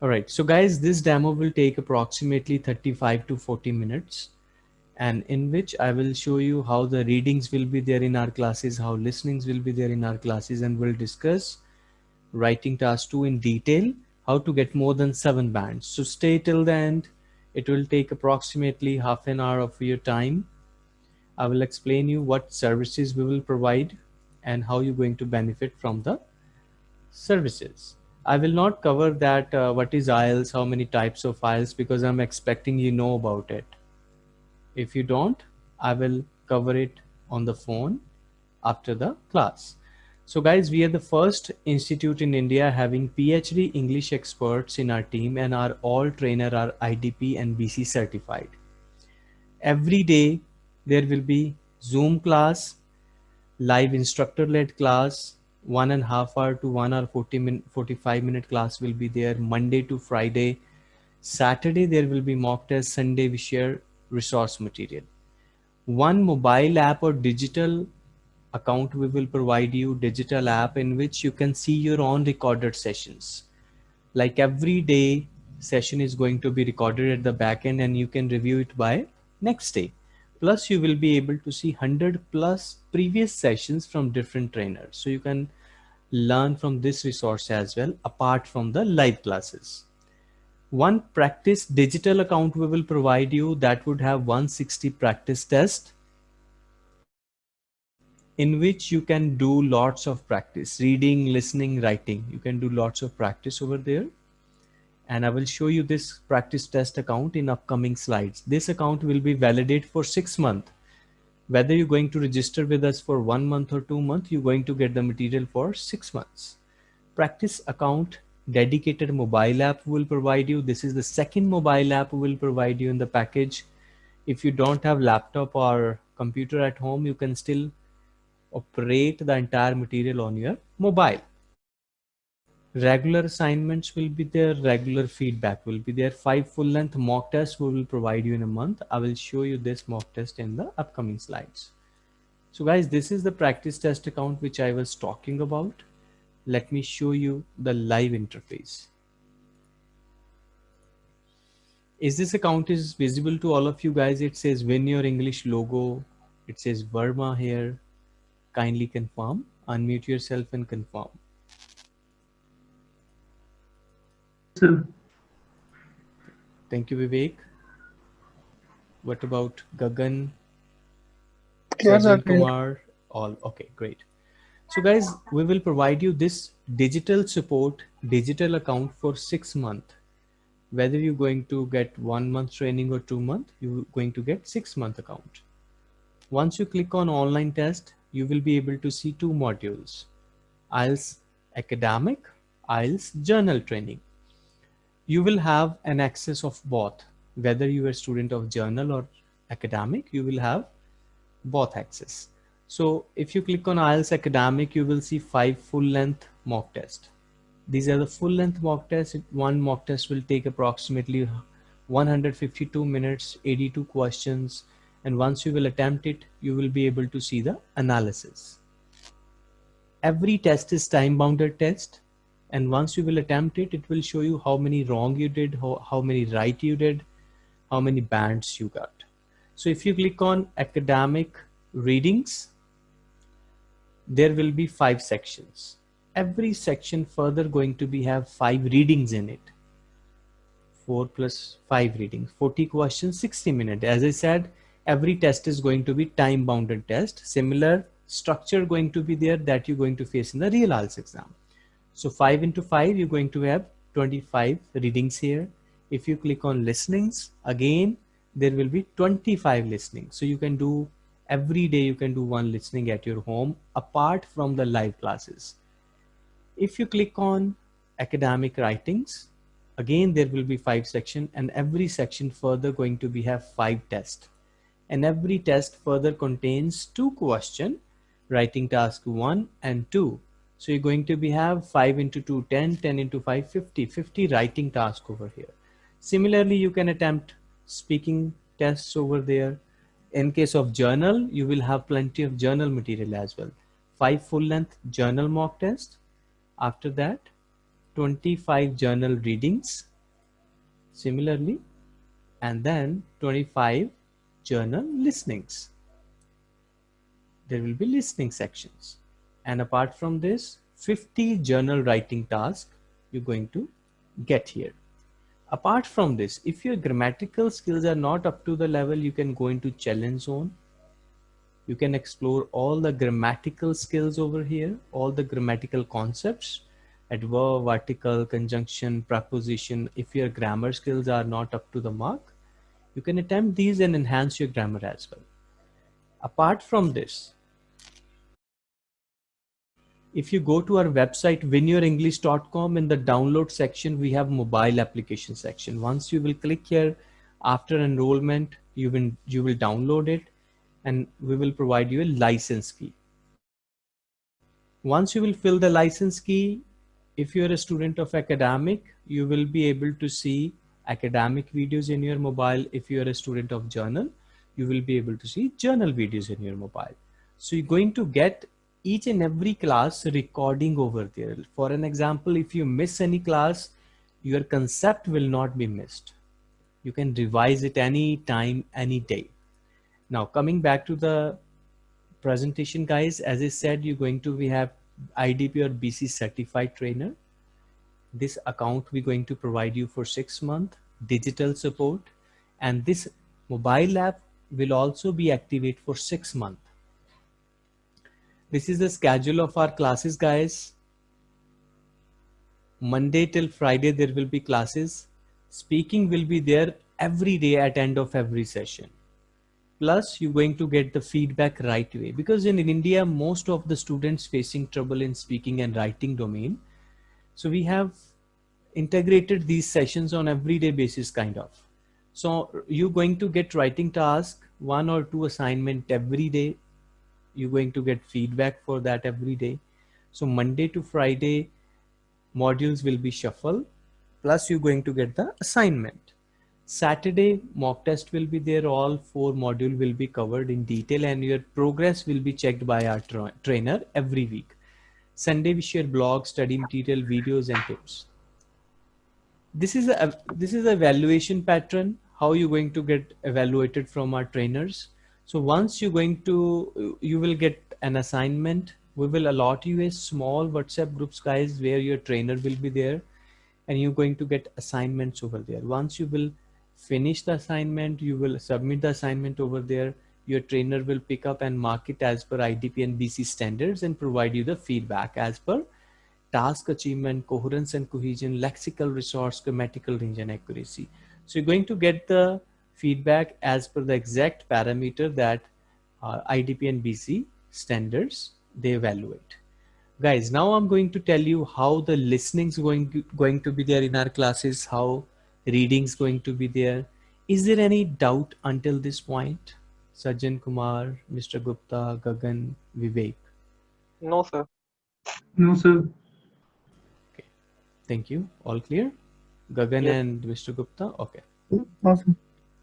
All right, so guys, this demo will take approximately 35 to 40 minutes and in which I will show you how the readings will be there in our classes, how listenings will be there in our classes and we'll discuss writing task 2 in detail, how to get more than seven bands. So stay till the end. It will take approximately half an hour of your time. I will explain you what services we will provide and how you're going to benefit from the services. I will not cover that uh, what is IELTS, how many types of IELTS because I'm expecting you know about it. If you don't, I will cover it on the phone after the class. So guys, we are the first institute in India having PhD English experts in our team and our all trainer are IDP and BC certified. Every day there will be Zoom class, live instructor led class, one and a half hour to one hour 40 minute 45 minute class will be there monday to friday. Saturday there will be mock test sunday we share resource material. One mobile app or digital account we will provide you digital app in which you can see your own recorded sessions. Like every day session is going to be recorded at the back end and you can review it by next day plus you will be able to see 100 plus previous sessions from different trainers. So you can learn from this resource as well apart from the live classes. One practice digital account we will provide you that would have 160 practice test in which you can do lots of practice. Reading listening writing you can do lots of practice over there and I will show you this practice test account in upcoming slides. This account will be valid for six months. Whether you're going to register with us for one month or two months, you're going to get the material for six months. Practice account dedicated mobile app will provide you. This is the second mobile app will provide you in the package. If you don't have laptop or computer at home, you can still operate the entire material on your mobile regular assignments will be there regular feedback will be there. Five full length mock tests we will provide you in a month. I will show you this mock test in the upcoming slides. So guys this is the practice test account which i was talking about. Let me show you the live interface. Is this account is visible to all of you guys? It says win your english logo. It says verma here. Kindly confirm. Unmute yourself and confirm sir. Thank you, Vivek. What about Gagan? Yes, Sajjan Kumar? All okay, great. So guys, we will provide you this digital support, digital account for six months. Whether you're going to get one month training or two month, you're going to get six month account. Once you click on online test, you will be able to see two modules, IELTS academic, IELTS general training you will have an access of both. Whether you are a student of general or academic you will have both access so if you click on IELTS academic you will see five full length mock test. These are the full length mock test one mock test will take approximately 152 minutes 82 questions and once you will attempt it you will be able to see the analysis. Every test is time bounded test and once you will attempt it it will show you how many wrong you did how, how many right you did how many bands you got. So if you click on academic readings there will be five sections. Every section further going to be have five readings in it. 4 plus 5 readings. 40 questions 60 minutes. As i said every test is going to be time bounded test. Similar structure going to be there that you're going to face in the real IELTS exam so 5 into 5, you're going to have 25 readings here. If you click on listenings, again, there will be 25 listenings. So you can do every day, you can do one listening at your home apart from the live classes. If you click on academic writings, again, there will be five section and every section further going to be have five tests. And every test further contains two question, writing task one and two so you're going to be have 5 into 2, 10, 10 into 5, 50, 50 writing task over here. Similarly, you can attempt speaking tests over there. In case of general, you will have plenty of general material as well. Five full length general mock test. After that, 25 general readings similarly and then 25 general listenings there will be listening sections and apart from this 50 general writing tasks you're going to get here. Apart from this if your grammatical skills are not up to the level you can go into challenge zone you can explore all the grammatical skills over here all the grammatical concepts adverb article conjunction preposition if your grammar skills are not up to the mark you can attempt these and enhance your grammar as well. Apart from this if you go to our website winyourenglish.com in the download section we have mobile application section. Once you will click here after enrollment you will you will download it and we will provide you a license key. Once you will fill the license key if you're a student of academic you will be able to see academic videos in your mobile. If you're a student of general you will be able to see general videos in your mobile. So you're going to get each and every class recording over there. For an example, if you miss any class, your concept will not be missed. You can revise it any time, any day. Now coming back to the presentation guys, as I said, you're going to we have IDP or BC certified trainer. This account we're going to provide you for six months, digital support, and this mobile app will also be activated for six months this is the schedule of our classes, guys. Monday till Friday, there will be classes. Speaking will be there every day at end of every session. Plus, you're going to get the feedback right away because in, in India, most of the students facing trouble in speaking and writing domain. So we have integrated these sessions on everyday basis kind of. So you're going to get writing task, one or two assignment every day you're going to get feedback for that every day. So Monday to Friday modules will be shuffled plus you're going to get the assignment. Saturday mock test will be there. All four module will be covered in detail and your progress will be checked by our tra trainer every week. Sunday we share blog, study material, videos and tips. This is a this is a evaluation pattern. How you're going to get evaluated from our trainers. So once you're going to, you will get an assignment. We will allot you a small WhatsApp groups guys where your trainer will be there and you're going to get assignments over there. Once you will finish the assignment, you will submit the assignment over there. Your trainer will pick up and mark it as per IDP and BC standards and provide you the feedback as per task achievement, coherence and cohesion, lexical resource, grammatical range and accuracy. So you're going to get the feedback as per the exact parameter that uh, IDP and BC standards they evaluate. Guys, now I'm going to tell you how the listening is going to, going to be there in our classes, how reading is going to be there. Is there any doubt until this point? Sajjan Kumar, Mr. Gupta, Gagan, Vivek. No, sir. No, sir. Okay. Thank you. All clear? Gagan Yes. and Mr. Gupta. Okay. Awesome.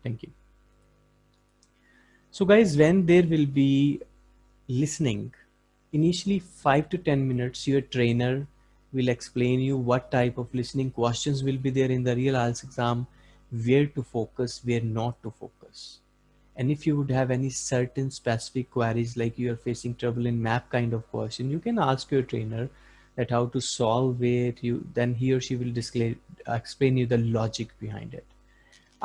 Thank you. So guys, when there will be listening, initially five to 10 minutes, your trainer will explain you what type of listening questions will be there in the real IELTS exam, where to focus, where not to focus. And if you would have any certain specific queries, like you are facing trouble in map kind of question, you can ask your trainer that how to solve it. You then he or she will display, explain you the logic behind it.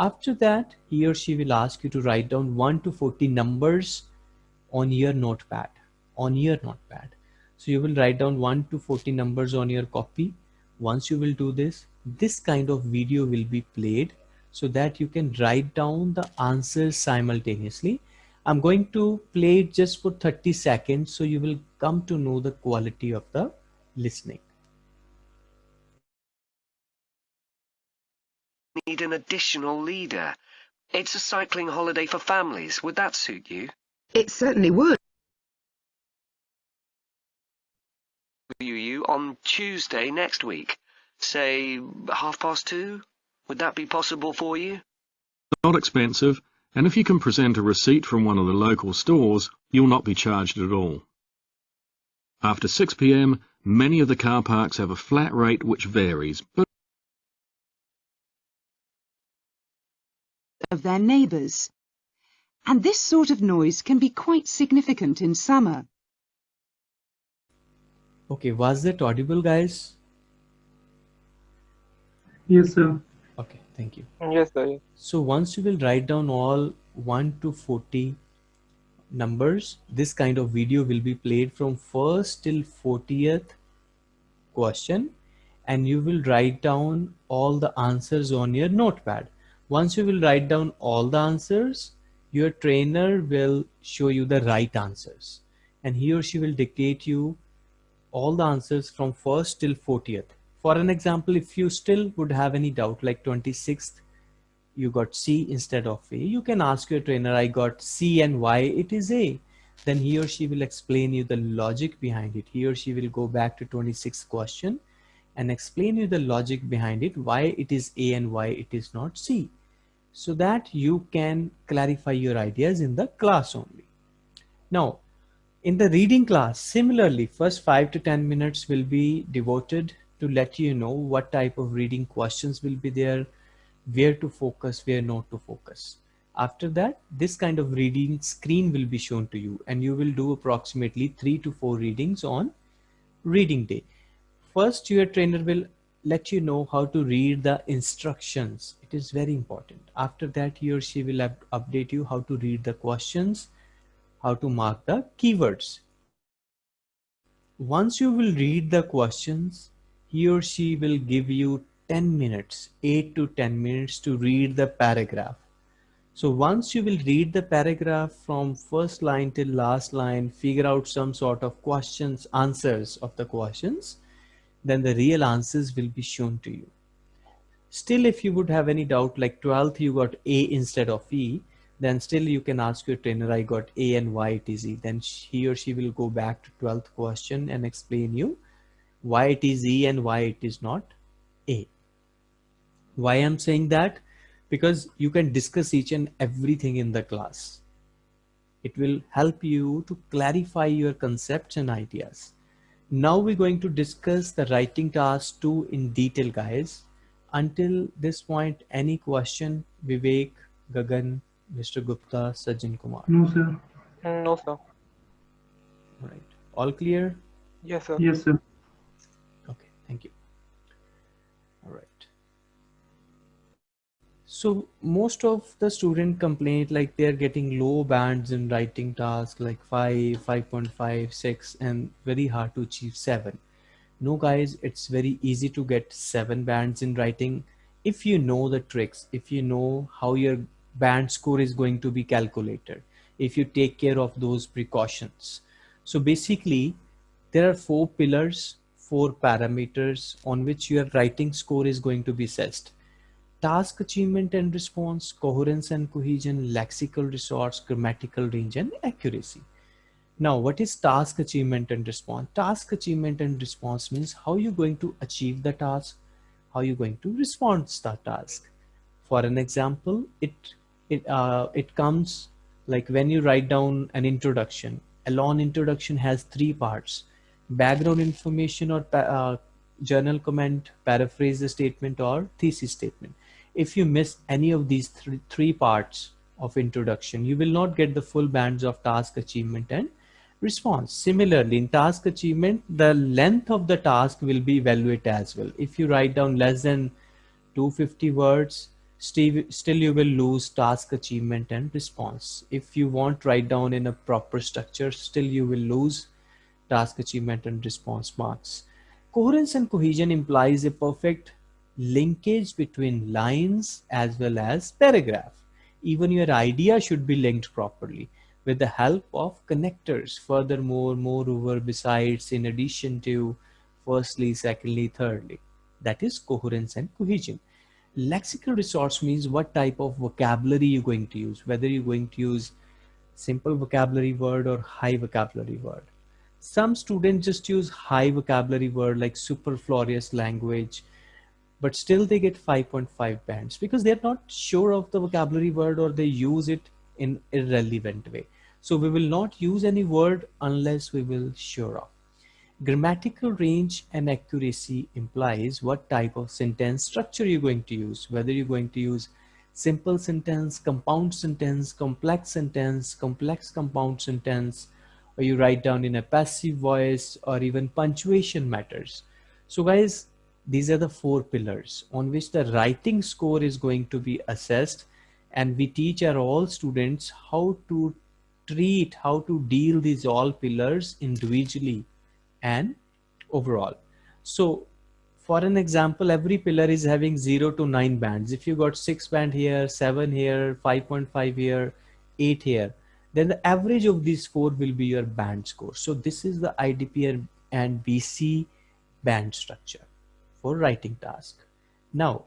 After that, he or she will ask you to write down 1 to 40 numbers on your notepad, on your notepad. So you will write down 1 to 40 numbers on your copy. Once you will do this, this kind of video will be played so that you can write down the answers simultaneously. I'm going to play it just for 30 seconds so you will come to know the quality of the listening. Need an additional leader. It's a cycling holiday for families. Would that suit you? It certainly would. You, you on Tuesday next week, say half past two? Would that be possible for you? not expensive, and if you can present a receipt from one of the local stores, you'll not be charged at all. After 6pm, Many of the car parks have a flat rate which varies, but of their neighbours. And this sort of noise can be quite significant in summer. Okay, was that audible, guys? Yes, sir. Okay, thank you. Yes, sir. So once you will write down all 1 to 40 numbers, this kind of video will be played from first till 40th question and you will write down all the answers on your notepad. Once you will write down all the answers, your trainer will show you the right answers and he or she will dictate you all the answers from first till 40th. For an example, if you still would have any doubt like 26th, you got C instead of A, you can ask your trainer, I got C and why it is A. Then he or she will explain you the logic behind it. He or she will go back to 26th question and explain you the logic behind it, why it is A and why it is not C. So that you can clarify your ideas in the class only. Now, in the reading class, similarly, first five to 10 minutes will be devoted to let you know what type of reading questions will be there, where to focus, where not to focus. After that, this kind of reading screen will be shown to you and you will do approximately three to four readings on reading day. First, your trainer will let you know how to read the instructions. It is very important. After that, he or she will up update you how to read the questions, how to mark the keywords. Once you will read the questions, he or she will give you 10 minutes, 8 to 10 minutes to read the paragraph. So once you will read the paragraph from first line till last line, figure out some sort of questions, answers of the questions, then the real answers will be shown to you. Still, if you would have any doubt, like 12th, you got A instead of E, then still you can ask your trainer, I got A and why it is E. Then he or she will go back to 12th question and explain you why it is E and why it is not A. Why I'm saying that? Because you can discuss each and everything in the class. It will help you to clarify your concepts and ideas. Now we're going to discuss the writing task two in detail, guys. Until this point, any question, Vivek, Gagan, Mr. Gupta, Sajjan Kumar. No, sir. No, sir. Right. All clear? Yes, sir. Yes, sir. So most of the student complain like they're getting low bands in writing tasks like 5, 5.5, 6 and very hard to achieve 7. No guys, it's very easy to get 7 bands in writing if you know the tricks, if you know how your band score is going to be calculated, if you take care of those precautions. So basically there are four pillars, four parameters on which your writing score is going to be assessed task achievement and response, coherence and cohesion, lexical resource, grammatical range, and accuracy. Now, what is task achievement and response? Task achievement and response means how you're going to achieve the task, how you're going to respond to the task. For an example, it, it, uh, it comes like when you write down an introduction, a long introduction has three parts, background information or uh, journal comment, paraphrase the statement or thesis statement if you miss any of these th three parts of introduction, you will not get the full bands of task achievement and response. Similarly, in task achievement, the length of the task will be evaluated as well. If you write down less than 250 words, still, still you will lose task achievement and response. If you want write down in a proper structure, still you will lose task achievement and response marks. Coherence and cohesion implies a perfect linkage between lines as well as paragraph. Even your idea should be linked properly with the help of connectors. Furthermore, moreover, besides, in addition to, firstly, secondly, thirdly, that is coherence and cohesion. Lexical resource means what type of vocabulary you're going to use, whether you're going to use simple vocabulary word or high vocabulary word. Some students just use high vocabulary word like superfluous language, but still they get 5.5 bands because they're not sure of the vocabulary word or they use it in irrelevant way. So we will not use any word unless we will sure of. Grammatical range and accuracy implies what type of sentence structure you're going to use, whether you're going to use simple sentence, compound sentence, complex sentence, complex compound sentence, or you write down in a passive voice or even punctuation matters. So guys, these are the four pillars on which the writing score is going to be assessed and we teach our all students how to treat, how to deal these all pillars individually and overall. So for an example, every pillar is having zero to nine bands. If you got six band here, seven here, 5.5 here, eight here, then the average of these four will be your band score. So this is the IDP and BC band structure for writing task. Now,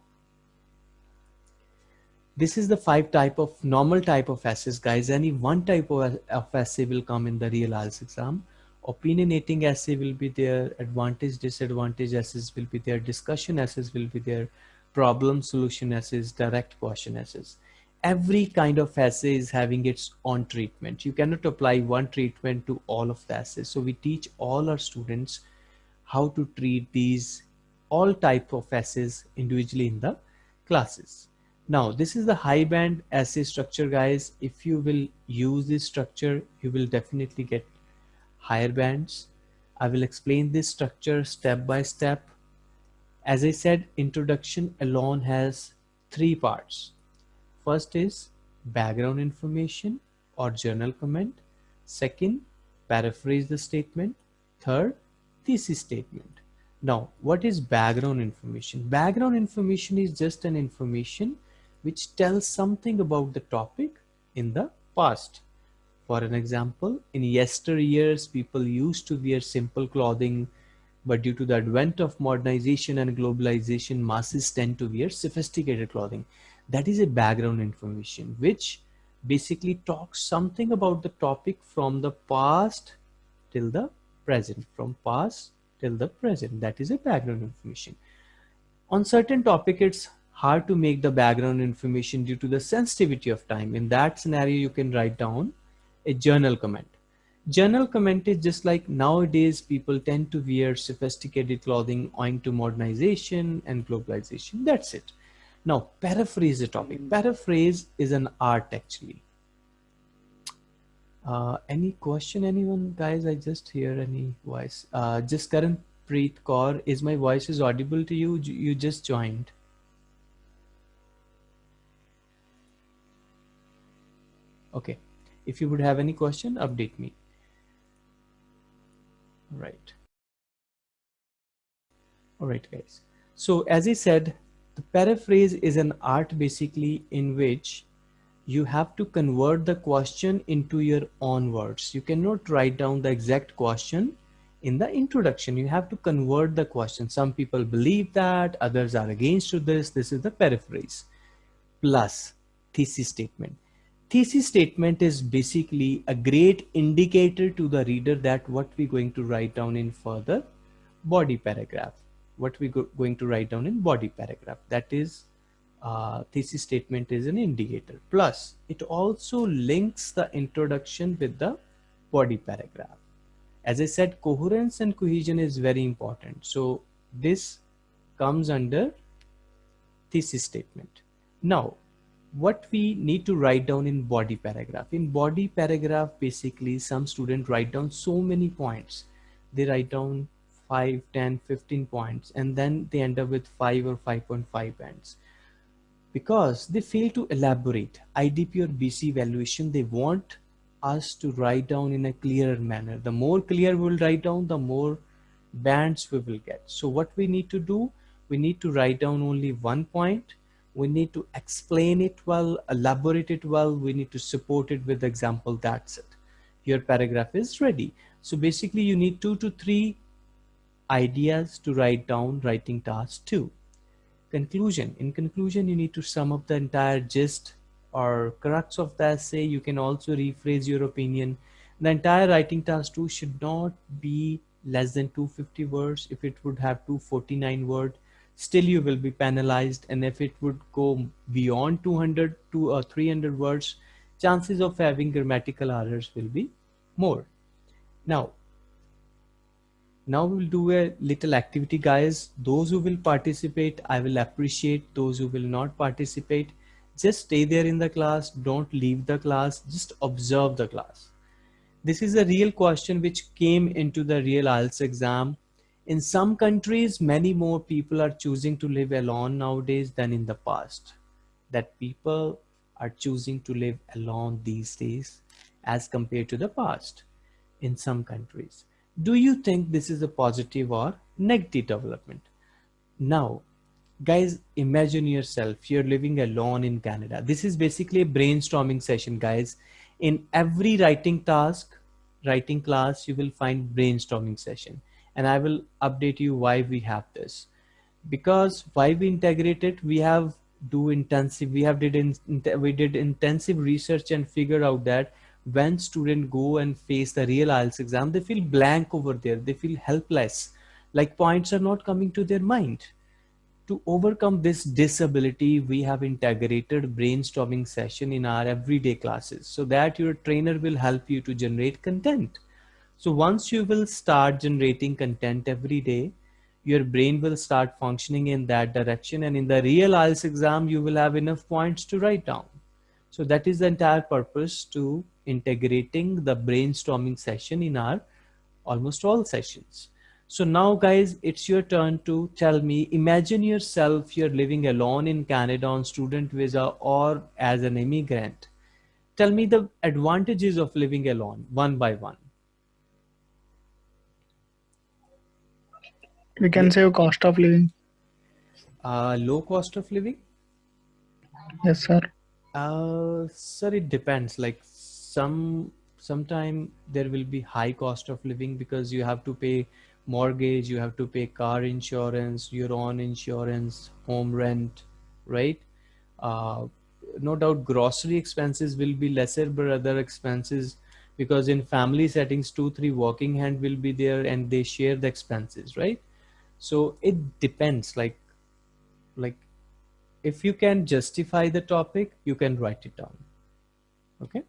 this is the five type of normal type of essays guys. Any one type of, of essay will come in the real IELTS exam. Opinionating essay will be there advantage disadvantage essays will be there discussion essays will be there problem solution essays direct question essays. Every kind of essay is having its own treatment. You cannot apply one treatment to all of the essays. So we teach all our students how to treat these all type of essays individually in the classes now this is the high band essay structure guys if you will use this structure you will definitely get higher bands. I will explain this structure step by step. As I said, introduction alone has three parts. First is background information or journal comment. Second, paraphrase the statement. Third, thesis statement. Now, what is background information? Background information is just an information which tells something about the topic in the past. For an example, in yesteryears, people used to wear simple clothing, but due to the advent of modernization and globalization, masses tend to wear sophisticated clothing. That is a background information, which basically talks something about the topic from the past till the present, from past till the present. That is a background information. On certain topic, it's hard to make the background information due to the sensitivity of time. In that scenario, you can write down a journal comment. Journal comment is just like nowadays people tend to wear sophisticated clothing owing to modernization and globalization. That's it. Now paraphrase the topic. Paraphrase is an art actually. Uh, any question anyone guys? I just hear any voice. Uh, Jaskaran Preet Kaur, is my voice is audible to you? You just joined. Okay. If you would have any question, update me. All right. All right, guys. So as I said, the paraphrase is an art basically in which you have to convert the question into your own words. You cannot write down the exact question in the introduction. You have to convert the question. Some people believe that, others are against to this. This is the paraphrase plus thesis statement thesis statement is basically a great indicator to the reader that what we're going to write down in further body paragraph what we're go going to write down in body paragraph that is uh, thesis statement is an indicator. Plus it also links the introduction with the body paragraph. As I said coherence and cohesion is very important. So this comes under thesis statement. Now what we need to write down in body paragraph? In body paragraph basically some student write down so many points. They write down 5 10 15 points and then they end up with 5 or 5.5 bands because they fail to elaborate idp or bc evaluation they want us to write down in a clearer manner the more clear we'll write down the more bands we will get so what we need to do we need to write down only one point we need to explain it well, elaborate it well, we need to support it with example, that's it. Your paragraph is ready. So basically you need two to three ideas to write down writing task two. Conclusion. In conclusion, you need to sum up the entire gist or crux of the essay. You can also rephrase your opinion. The entire writing task two should not be less than 250 words. If it would have 249 words, still you will be penalized and if it would go beyond 200 to or uh, 300 words chances of having grammatical errors will be more now Now we'll do a little activity guys. Those who will participate, I will appreciate those who will not participate. Just stay there in the class. Don't leave the class. Just observe the class. This is a real question which came into the real IELTS exam. In some countries, many more people are choosing to live alone nowadays than in the past. That people are choosing to live alone these days as compared to the past in some countries. Do you think this is a positive or negative development? Now, guys, imagine yourself, you're living alone in Canada. This is basically a brainstorming session, guys. In every writing task, writing class, you will find brainstorming session. And I will update you why we have this. Because why we integrate it, we have do intensive, we have did in, we did intensive research and figure out that when students go and face the real IELTS exam, they feel blank over there. They feel helpless, like points are not coming to their mind. To overcome this disability, we have integrated brainstorming session in our everyday classes so that your trainer will help you to generate content. So once you will start generating content every day, your brain will start functioning in that direction. And in the real IELTS exam, you will have enough points to write down. So that is the entire purpose to integrating the brainstorming session in our almost all sessions. So now guys, it's your turn to tell me, imagine yourself, you're living alone in Canada on student visa or as an immigrant. Tell me the advantages of living alone one by one. We can save cost of living. Uh, low cost of living? Yes, sir. Uh, sir, it depends. Like some, sometime there will be high cost of living because you have to pay mortgage, you have to pay car insurance, your own insurance, home rent, right? Uh, no doubt grocery expenses will be lesser, but other expenses because in family settings, two, three working hand will be there and they share the expenses, right? So it depends like, like if you can justify the topic, you can write it down. Okay.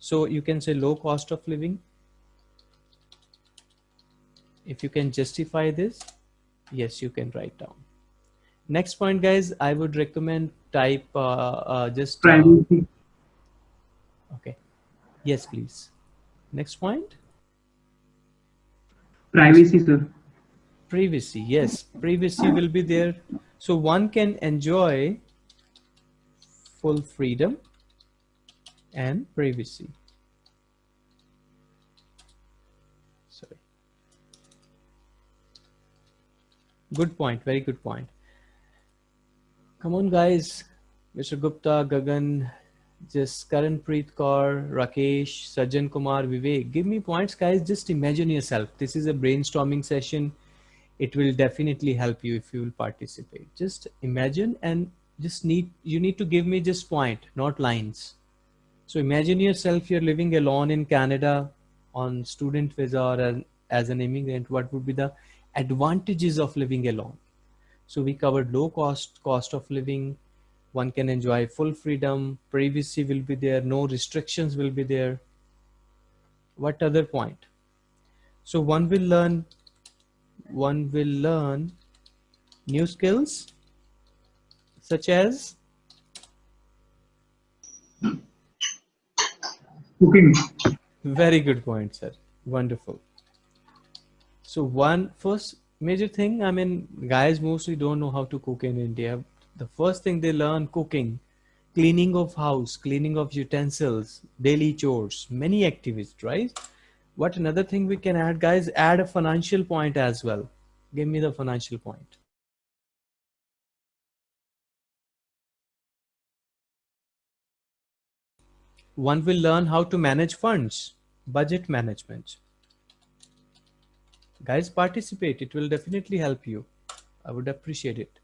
So you can say low cost of living. If you can justify this, yes, you can write down. Next point, guys, I would recommend type uh, uh, just. Uh, Privacy. okay. Yes, please. Next point. Privacy, sir. Privacy. Yes, privacy will be there. So one can enjoy full freedom and privacy. Sorry. Good point. Very good point. Come on, guys. Mr. Gupta, Gagan, Jaskaran Kaur, Rakesh, Sajan Kumar, Vivek. Give me points, guys. Just imagine yourself. This is a brainstorming session. It will definitely help you if you will participate. Just imagine and just need, you need to give me just point, not lines. So imagine yourself, you're living alone in Canada on student visa or as, as an immigrant, what would be the advantages of living alone? So we covered low cost, cost of living, one can enjoy full freedom, privacy will be there, no restrictions will be there. What other point? So one will learn, one will learn new skills such as Cooking. very good point, sir. Wonderful. So one first major thing, I mean, guys mostly don't know how to cook in India the first thing they learn cooking, cleaning of house, cleaning of utensils, daily chores, many activities, right? What another thing we can add guys, add a financial point as well. Give me the financial point. One will learn how to manage funds, budget management. Guys participate, it will definitely help you. I would appreciate it.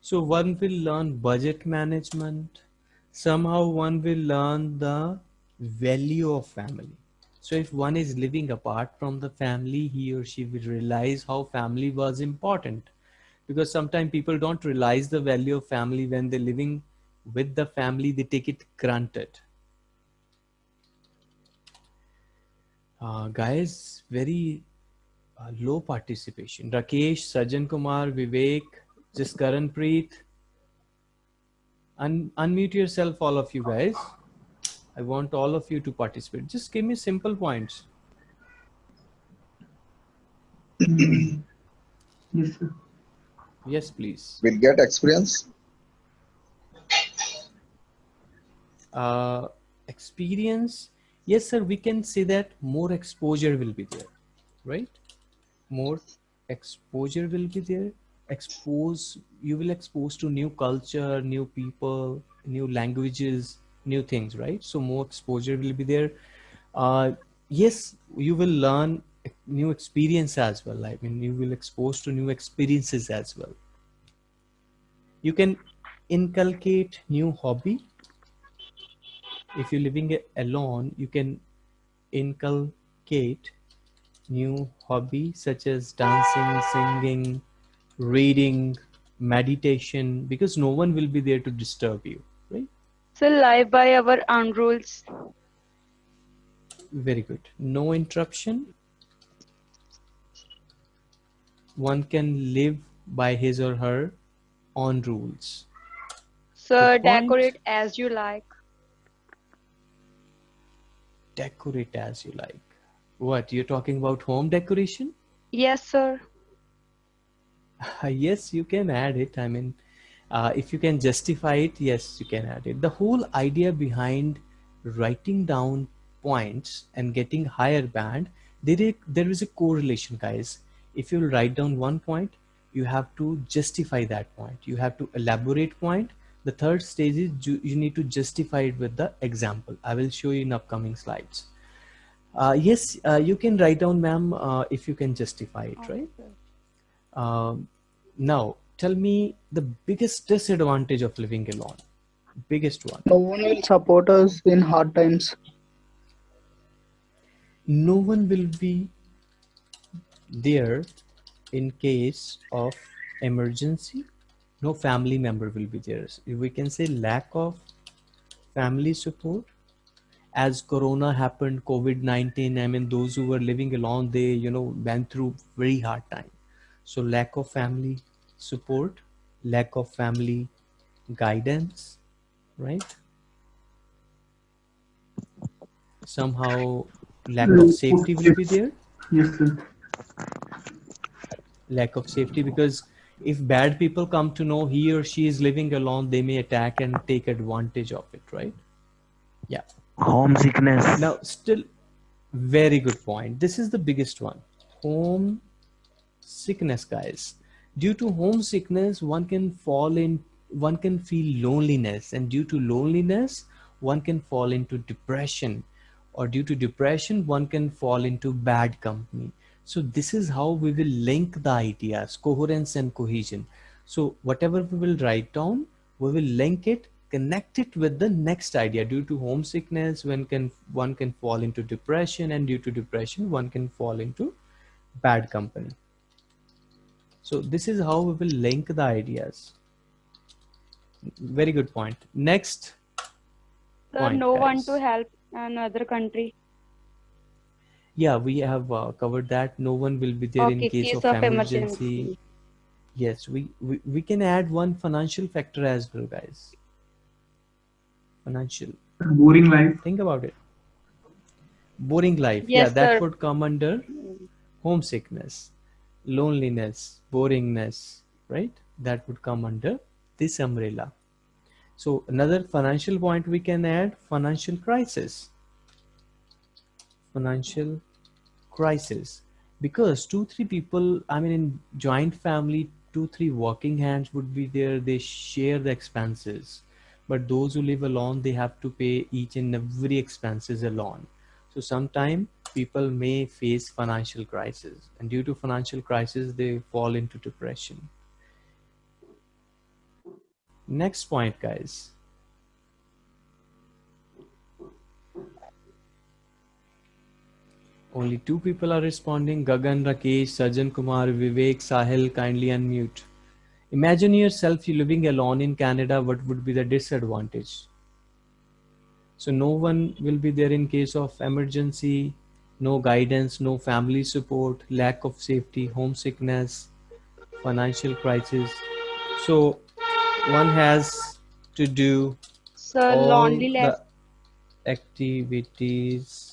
So one will learn budget management. Somehow one will learn the value of family. So if one is living apart from the family, he or she will realize how family was important. Because sometimes people don't realize the value of family when they're living with the family, they take it granted. Uh, guys, very uh, low participation. Rakesh, Sajan Kumar, Vivek, Jaskaran Preet. Un- unmute yourself, all of you guys. I want all of you to participate. Just give me simple points. Yes, sir. Yes, please. will get experience. Uh, experience. Yes, sir. We can say that more exposure will be there, right? More exposure will be there. Expose. You will expose to new culture, new people, new languages, new things, right? So more exposure will be there. Uh, yes, you will learn new experience as well. I mean, you will expose to new experiences as well. You can inculcate new hobby. If you're living alone, you can inculcate new hobby such as dancing, singing, reading, meditation, because no one will be there to disturb you, right? So live by our own rules. Very good. No interruption. One can live by his or her own rules. So decorate as you like. Decorate as you like. What, you're talking about home decoration? Yes, sir. Yes, you can add it. I mean, uh, if you can justify it, yes, you can add it. The whole idea behind writing down points and getting higher band, there is, there is a correlation, guys. If you write down one point, you have to justify that point. You have to elaborate point. The third stage is you, you need to justify it with the example. I will show you in upcoming slides. Uh, yes, uh, you can write down, ma'am, uh, if you can justify it, right? Um, now, tell me the biggest disadvantage of living alone. Biggest one. No one will support us in hard times. No one will be there in case of emergency. No family member will be there. We can say lack of family support. As Corona happened, COVID-19, I mean, those who were living alone, they, you know, went through very hard time. So lack of family support, lack of family guidance, right? Somehow lack of safety will be there. Yes, sir. Lack of safety because if bad people come to know he or she is living alone, they may attack and take advantage of it, right? Yeah. homesickness Now, still, very good point. This is the biggest one. Home sickness, guys. Due to homesickness, one can fall in, one can feel loneliness, and due to loneliness, one can fall into depression, or due to depression, one can fall into bad company. So this is how we will link the ideas, coherence and cohesion. So whatever we will write down, we will link it, connect it with the next idea. Due to homesickness, one can one can fall into depression, and due to depression, one can fall into bad company. So this is how we will link the ideas. Very good point. Next, So Point, no one to help another country. Yeah, we have uh, covered that. No one will be there in case, case of, of emergency. emergency. Yes, we, we we can add one financial factor as well, guys. Financial. Boring life. Think about it. Boring life. Yes, yeah, that sir. would come under homesickness, loneliness, boringness, right? That would come under this umbrella. So another financial point we can add financial crisis. Financial crisis. Because two, three people, I mean, in joint family, two, three working hands would be there. They share the expenses. But those who live alone, they have to pay each and every expenses alone. So sometime people may face financial crisis and due to financial crisis, they fall into depression. Next point, guys. Only two people are responding. Gagan, Rakesh, Sajan Kumar, Vivek, Sahil, kindly unmute. Imagine yourself you living alone in Canada. What would be the disadvantage? So no one will be there in case of emergency. no guidance, no family support, lack of safety, homesickness, financial crisis. So one has to do Sir, all the activities.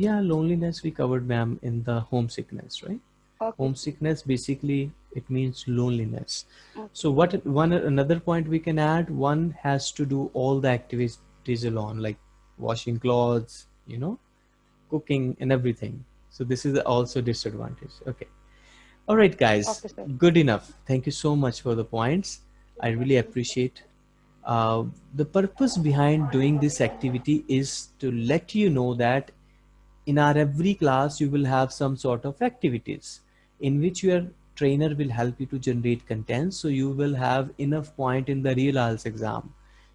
Yeah, loneliness we covered, ma'am, in the homesickness, right? Okay. Homesickness basically it means loneliness. Okay. So what one another point we can add? One has to do all the activities alone, like washing clothes, you know, cooking and everything. So this is also disadvantage. Okay. All right, guys. Okay. Good enough. Thank you so much for the points. I really appreciate. Uh, the purpose behind doing this activity is to let you know that in our every class you will have some sort of activities in which your trainer will help you to generate content so you will have enough point in the real IELTS exam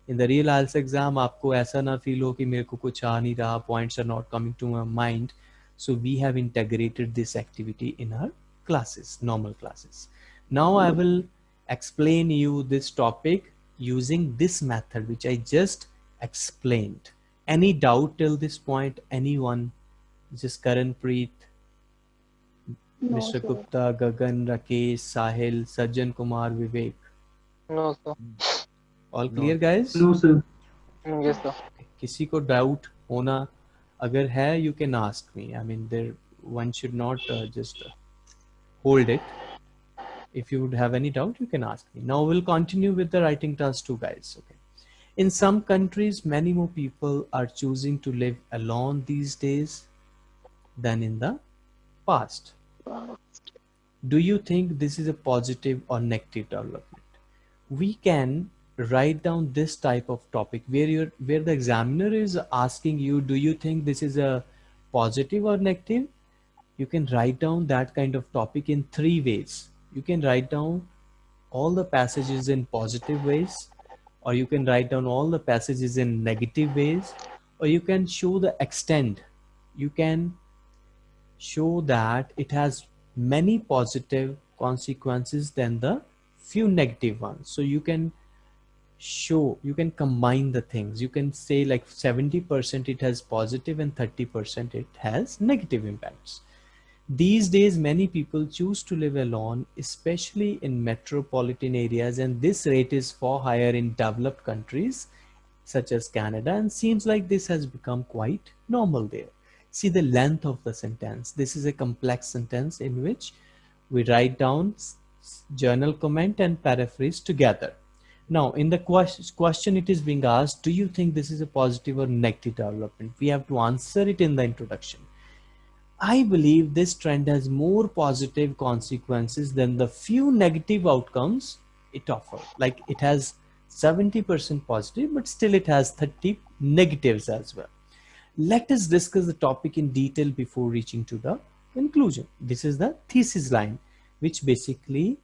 in the real IELTS exam आपको ऐसा ना feel हो कि मेरे को कुछ आ नहीं रहा points are not coming to my mind so we have integrated this activity in our classes normal classes now I will explain you this topic using this method which I just explained any doubt till this point anyone just Karan Preet No, Mr. sir. Gupta, Gagan, Rakesh, Sahil, Sajjan Kumar, Vivek. No, sir. All clear guys? No, sir. Mm, Yes, sir. किसी को doubt होना अगर है you can ask me. I mean there one should not uh, just uh, hold it. If you would have any doubt, you can ask me. Now we'll continue with the writing task too, guys. Okay. In some countries, many more people are choosing to live alone these days than in the past. Do you think this is a positive or negative development? We can write down this type of topic where you're where the examiner is asking you, do you think this is a positive or negative? You can write down that kind of topic in three ways. You can write down all the passages in positive ways, or you can write down all the passages in negative ways, or you can show the extent. You can show that it has many positive consequences than the few negative ones. So you can show, you can combine the things. You can say like 70% it has positive and 30% it has negative impacts. These days, many people choose to live alone, especially in metropolitan areas, and this rate is far higher in developed countries such as Canada, and seems like this has become quite normal there. See the length of the sentence. This is a complex sentence in which we write down general comment and paraphrase together. Now, in the ques- question, it is being asked, do you think this is a positive or negative development? We have to answer it in the introduction. I believe this trend has more positive consequences than the few negative outcomes it offers. Like it has 70% positive, but still it has 30 negatives as well. Let us discuss the topic in detail before reaching to the conclusion. This is the thesis line, which basically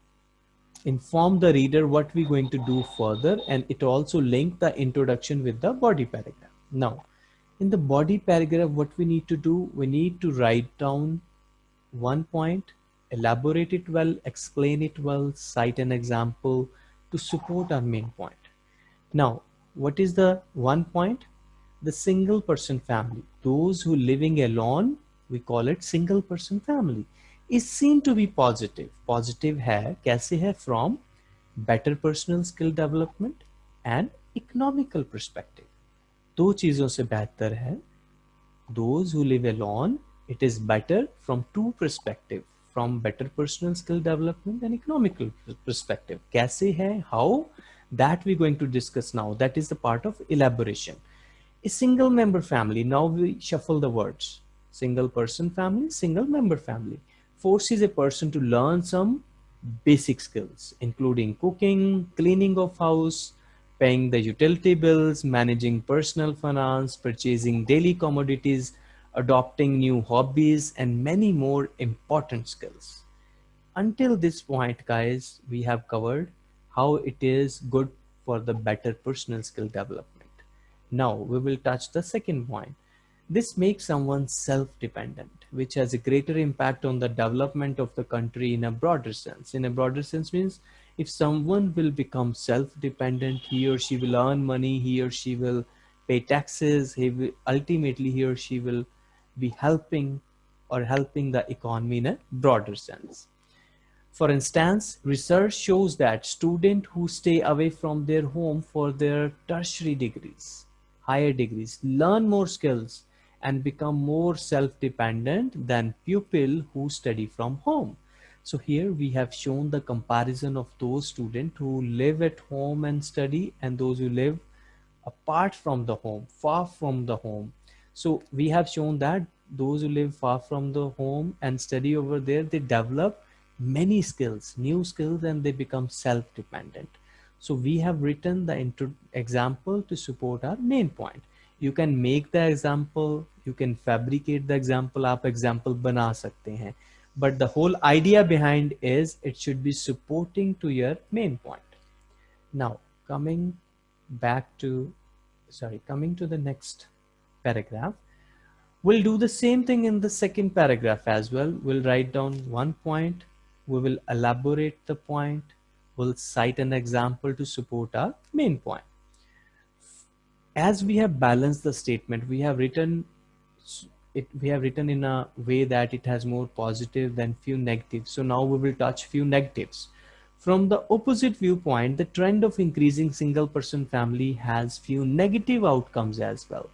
inform the reader what we're going to do further and it also link the introduction with the body paragraph. Now, in the body paragraph, what we need to do, we need to write down one point, elaborate it well, explain it well, cite an example to support our main point. Now, what is the one point? The single person family. Those who living alone, we call it single person family, is seen to be positive. Positive है कैसे है from better personal skill development and economical perspective. दो चीजों से बेहतर है those who live alone it is better from two perspective from better personal skill development and economical perspective कैसे है how that we're going to discuss now that is the part of elaboration a single member family. Now we shuffle the words. Single person family single member family. Forces a person to learn some basic skills including cooking cleaning of house paying the utility bills managing personal finance purchasing daily commodities adopting new hobbies and many more important skills. Until this point guys we have covered how it is good for the better personal skill development now we will touch the second point this makes someone self-dependent which has a greater impact on the development of the country in a broader sense in a broader sense means if someone will become self-dependent he or she will earn money he or she will pay taxes he will ultimately he or she will be helping or helping the economy in a broader sense. For instance, research shows that students who stay away from their home for their tertiary degrees, higher degrees, learn more skills and become more self-dependent than pupil who study from home. So here we have shown the comparison of those students who live at home and study and those who live apart from the home, far from the home. So we have shown that those who live far from the home and study over there, they develop many skills, new skills, and they become self-dependent. So we have written the example to support our main point. You can make the example, you can fabricate the example, aap example bana sakte hain. But the whole idea behind is it should be supporting to your main point. Now coming back to, sorry, coming to the next paragraph, we'll do the same thing in the second paragraph as well. We'll write down one point. We will elaborate the point We'll cite an example to support our main point. As we have balanced the statement, we have written it, we have written in a way that it has more positive than few negatives. So now we will touch few negatives. From the opposite viewpoint, the trend of increasing single person family has few negative outcomes as well.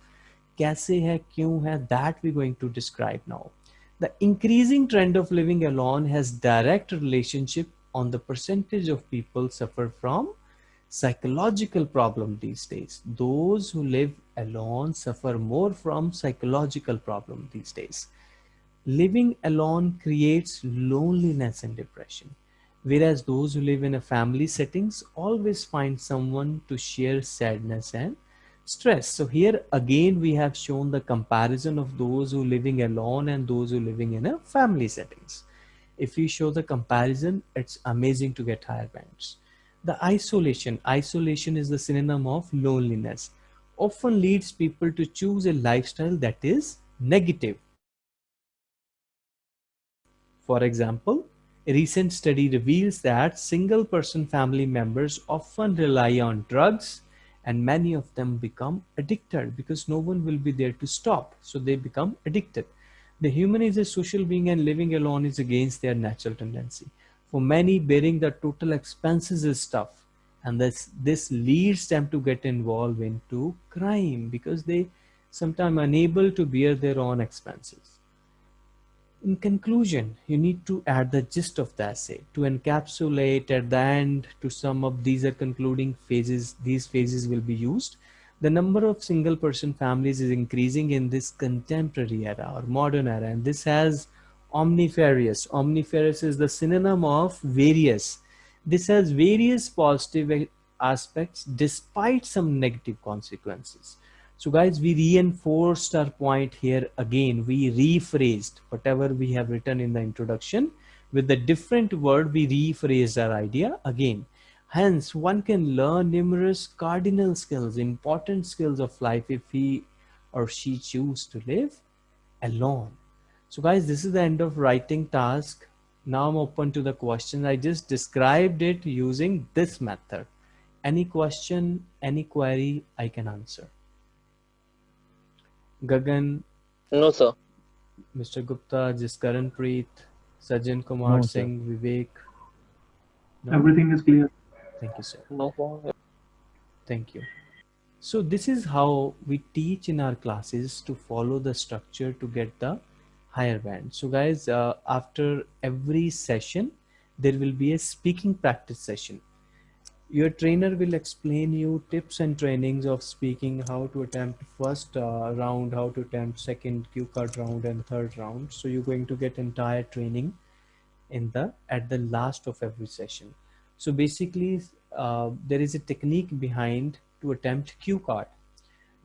Kaise hai, kyun hai, that we're going to describe now. The increasing trend of living alone has direct relationship on the percentage of people suffer from psychological problem these days. Those who live alone suffer more from psychological problem these days. Living alone creates loneliness and depression, whereas those who live in a family settings always find someone to share sadness and stress. So here again, we have shown the comparison of those who living alone and those who living in a family settings. If we show the comparison, it's amazing to get higher bands. The isolation, isolation is the synonym of loneliness, often leads people to choose a lifestyle that is negative. For example, a recent study reveals that single person family members often rely on drugs and many of them become addicted because no one will be there to stop. So they become addicted. The human is a social being and living alone is against their natural tendency. For many, bearing the total expenses is tough. And this, this leads them to get involved into crime because they sometimes unable to bear their own expenses. In conclusion, you need to add the gist of the essay to encapsulate at the end to sum up these are concluding phases. These phases will be used. The number of single person families is increasing in this contemporary era or modern era. And this has omnifarious. Omnifarious is the synonym of various. This has various positive aspects despite some negative consequences. So guys, we reinforced our point here again. We rephrased whatever we have written in the introduction with the different word, we rephrased our idea again. Hence, one can learn numerous cardinal skills, important skills of life if he or she choose to live alone. So guys, this is the end of writing task. Now I'm open to the questions. I just described it using this method. Any question, any query, I can answer. Gagan, No, sir. Mr. Gupta, Jaskaran Preet, Sajjan Kumar No, sir. Singh, Vivek. No? Everything is clear. Thank you, sir. No, sir. Thank you. So this is how we teach in our classes to follow the structure to get the higher band. So guys, uh, after every session, there will be a speaking practice session. Your trainer will explain you tips and trainings of speaking, how to attempt first uh, round, how to attempt second cue card round and third round. So you're going to get entire training in the at the last of every session. So basically, uh, there is a technique behind to attempt cue card.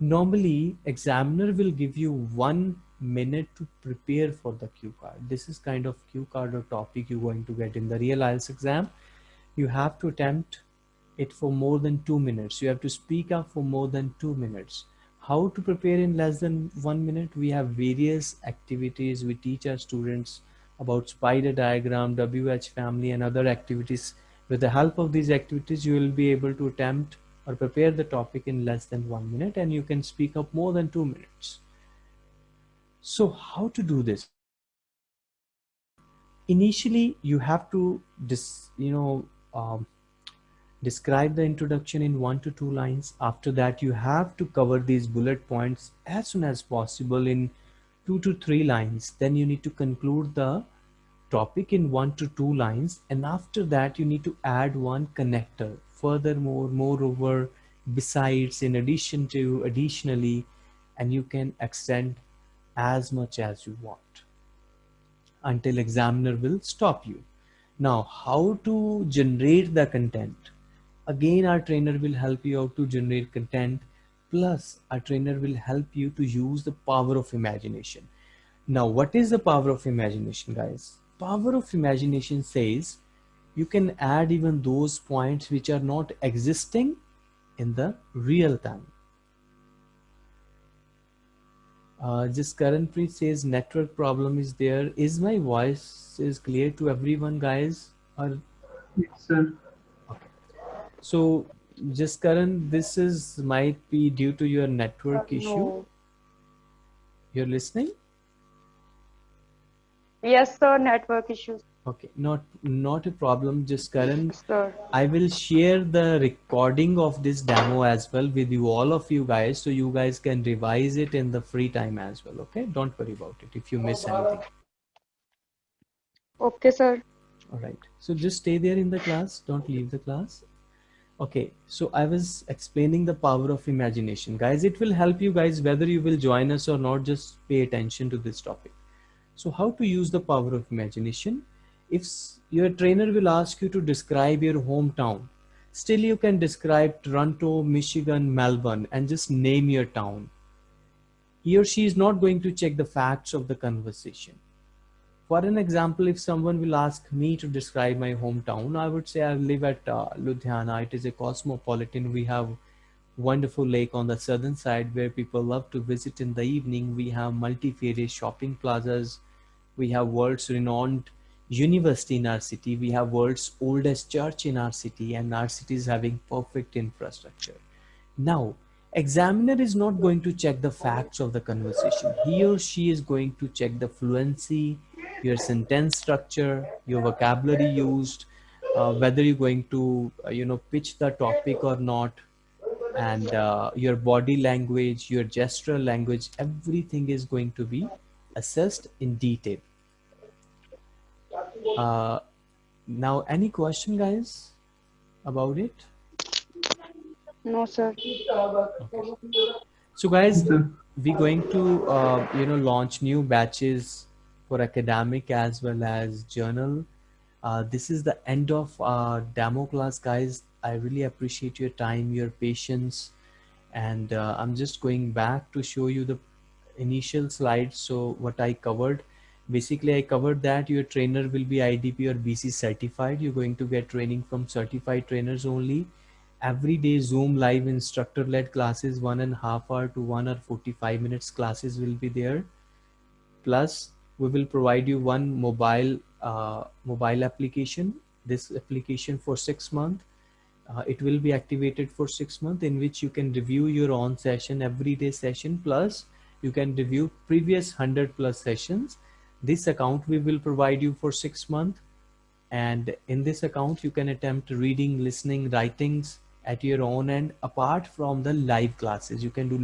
Normally, examiner will give you one minute to prepare for the cue card. This is kind of cue card or topic you're going to get in the real IELTS exam. You have to attempt it for more than two minutes. You have to speak up for more than two minutes. How to prepare in less than one minute? We have various activities. We teach our students about spider diagram, WH family and other activities. With the help of these activities, you will be able to attempt or prepare the topic in less than one minute and you can speak up more than two minutes. So how to do this? Initially, you have to dis, you know, um, describe the introduction in one to two lines. After that, you have to cover these bullet points as soon as possible in two to three lines. Then you need to conclude the topic in one to two lines. And after that, you need to add one connector. Furthermore, moreover, besides, in addition to, additionally, and you can extend as much as you want until examiner will stop you. Now, how to generate the content? Again, our trainer will help you out to generate content. Plus, our trainer will help you to use the power of imagination. Now, what is the power of imagination, guys? Power of imagination says you can add even those points which are not existing in the real time. Uh, Jaskaran Preet says network problem is there. Is my voice is clear to everyone, guys? Or Yes, sir. Okay. so Jaskaran, this is might be due to your network Uh, issue. no. You're listening? Yes, sir. Network issues, Okay, not not a problem. Jaskaran, sir. I will share the recording of this demo as well with you, all of you guys, so you guys can revise it in the free time as well. Okay, don't worry about it if you miss anything. Okay, sir. All right. So just stay there in the class. Don't leave the class. Okay. So I was explaining the power of imagination. Guys, it will help you guys whether you will join us or not. Just pay attention to this topic. So how to use the power of imagination? If your trainer will ask you to describe your hometown, still you can describe Toronto, Michigan, Melbourne, and just name your town. He or she is not going to check the facts of the conversation. For an example, if someone will ask me to describe my hometown, I would say I live at uh, Ludhiana. It is a cosmopolitan. We have wonderful lake on the southern side where people love to visit in the evening. We have multifarious shopping plazas. We have world's renowned university in our city. We have world's oldest church in our city and our city is having perfect infrastructure. Now, examiner is not going to check the facts of the conversation. He or she is going to check the fluency, your sentence structure, your vocabulary used, uh, whether you're going to, uh, you know, pitch the topic or not, and uh, your body language, your gestural language, everything is going to be assessed in detail. Uh, now, any question, guys, about it? No, sir. So, guys, Yes, sir. we're going to, uh, you know, launch new batches for academic as well as general. Uh, this is the end of our demo class, guys. I really appreciate your time, your patience, and uh, I'm just going back to show you the initial slides. So what I covered, basically I covered that your trainer will be IDP or BC certified. You're going to get training from certified trainers only. Every day Zoom live instructor led classes, one and a half hour to one or 45 minutes classes will be there. Plus we will provide you one mobile uh, mobile application. This application for six months. Uh, it will be activated for six months in which you can review your own session everyday session plus you can review previous 100 plus sessions this account we will provide you for six months and in this account you can attempt reading listening writings at your own end apart from the live classes you can do